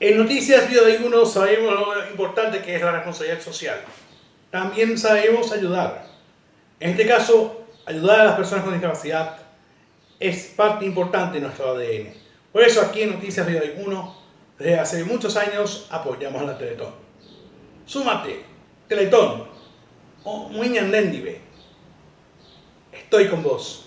En Noticias Vida de Uno sabemos lo importante que es la responsabilidad social. También sabemos ayudar. En este caso, ayudar a las personas con discapacidad es parte importante de nuestro ADN. Por eso aquí en Noticias Vida de Uno, desde hace muchos años, apoyamos a la Teletón. Súmate, Teletón, o Muñan Estoy con vos.